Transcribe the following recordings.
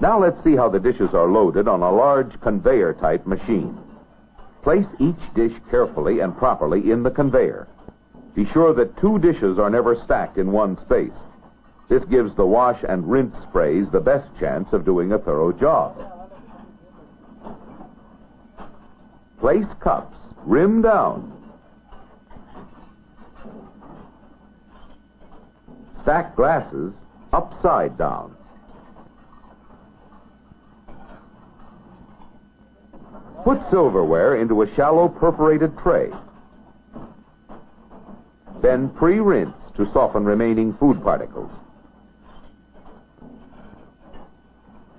Now let's see how the dishes are loaded on a large conveyor type machine. Place each dish carefully and properly in the conveyor. Be sure that two dishes are never stacked in one space. This gives the wash and rinse sprays the best chance of doing a thorough job. Place cups rim down. Stack glasses upside down. Put silverware into a shallow perforated tray. Then pre-rinse to soften remaining food particles.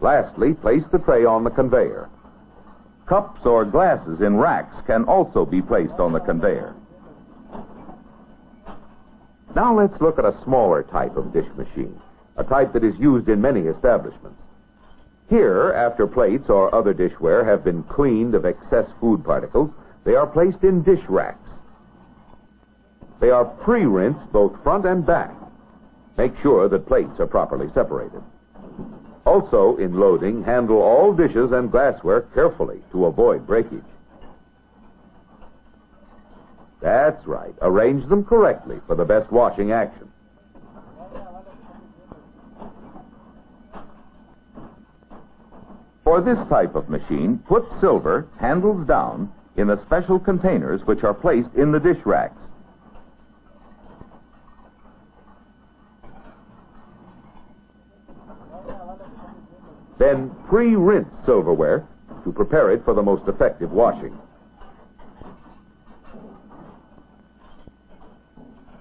Lastly, place the tray on the conveyor. Cups or glasses in racks can also be placed on the conveyor. Now let's look at a smaller type of dish machine, a type that is used in many establishments. Here, after plates or other dishware have been cleaned of excess food particles, they are placed in dish racks. They are pre-rinsed both front and back. Make sure that plates are properly separated. Also, in loading, handle all dishes and glassware carefully to avoid breakage. That's right. Arrange them correctly for the best washing action. For this type of machine, put silver, handles down, in the special containers which are placed in the dish racks. Then pre-rinse silverware to prepare it for the most effective washing.